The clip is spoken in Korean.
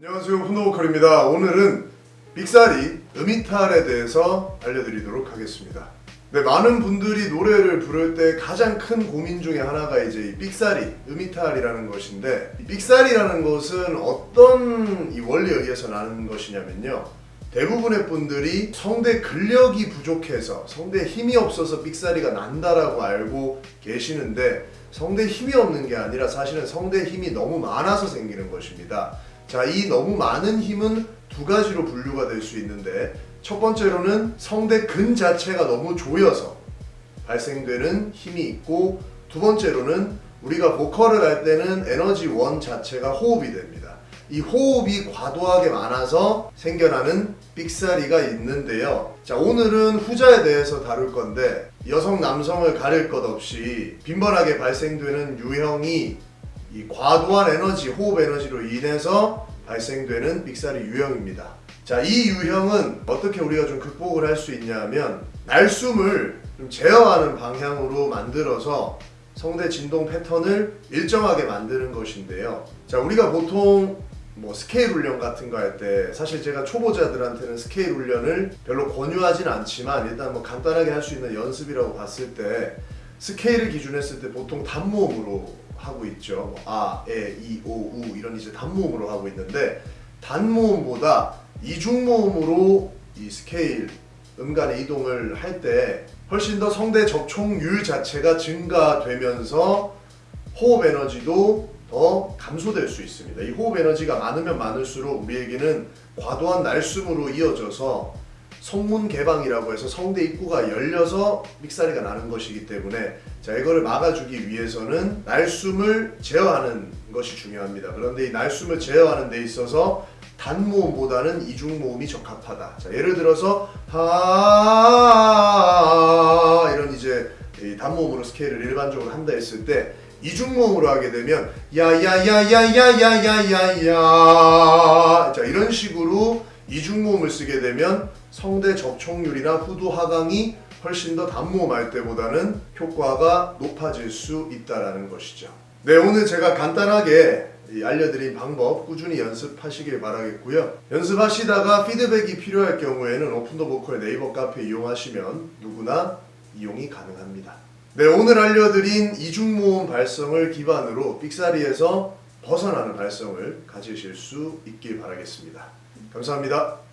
안녕하세요 훈노보컬입니다. 오늘은 빅사리 음이탈에 대해서 알려드리도록 하겠습니다. 네, 많은 분들이 노래를 부를 때 가장 큰 고민 중에 하나가 이제 이 삑사리, 음이탈이라는 것인데 이 삑사리라는 것은 어떤 이 원리에 의해서 나는 것이냐면요. 대부분의 분들이 성대 근력이 부족해서 성대에 힘이 없어서 삑사리가 난다라고 알고 계시는데 성대에 힘이 없는 게 아니라 사실은 성대에 힘이 너무 많아서 생기는 것입니다 자, 이 너무 많은 힘은 두 가지로 분류가 될 수 있는데 첫 번째로는 성대 근 자체가 너무 조여서 발생되는 힘이 있고 두 번째로는 우리가 보컬을 할 때는 에너지 원 자체가 호흡이 됩니다. 이 호흡이 과도하게 많아서 생겨나는 삑사리가 있는데요. 자, 오늘은 후자에 대해서 다룰 건데 여성 남성을 가릴 것 없이 빈번하게 발생되는 유형이 이 과도한 에너지, 호흡 에너지로 인해서 발생되는 삑사리 유형입니다. 자, 이 유형은 어떻게 우리가 좀 극복을 할 수 있냐면 날숨을 좀 제어하는 방향으로 만들어서 성대 진동 패턴을 일정하게 만드는 것인데요. 자, 우리가 보통 뭐 스케일 훈련 같은 거 할 때 사실 제가 초보자들한테는 스케일 훈련을 별로 권유하진 않지만 일단 뭐 간단하게 할 수 있는 연습이라고 봤을 때 스케일을 기준했을 때 보통 단모음으로 하고 있죠. 뭐 아, 에, 이, 오, 우 이런 이제 단모음으로 하고 있는데 단모음보다 이중모음으로 이 스케일 음간의 이동을 할 때 훨씬 더 성대 접촉률 자체가 증가되면서 호흡 에너지도 더 감소될 수 있습니다. 이 호흡 에너지가 많으면 많을수록 우리에게는 과도한 날숨으로 이어져서 성문 개방이라고 해서 성대 입구가 열려서 믹사리가 나는 것이기 때문에 자 이거를 막아주기 위해서는 날숨을 제어하는 것이 중요합니다. 그런데 이 날숨을 제어하는 데 있어서 단모음보다는 이중모음이 적합하다. 자 예를 들어서 하 이런 이제 이 단모음으로 스케일을 일반적으로 한다 했을 때 이중모음으로 하게 되면 야야야야야야야야야 자 이런 식으로 이중모음을 쓰게 되면 성대 접촉률이나 후두 하강이 훨씬 더 단모음 할 때보다는 효과가 높아질 수 있다라는 것이죠. 네 오늘 제가 간단하게 이 알려드린 방법 꾸준히 연습하시길 바라겠고요. 연습하시다가 피드백이 필요할 경우에는 오픈더 보컬 네이버 카페 이용하시면 누구나 이용이 가능합니다. 네 오늘 알려드린 이중모음 발성을 기반으로 삑사리에서 벗어나는 발성을 가지실 수 있길 바라겠습니다. 감사합니다.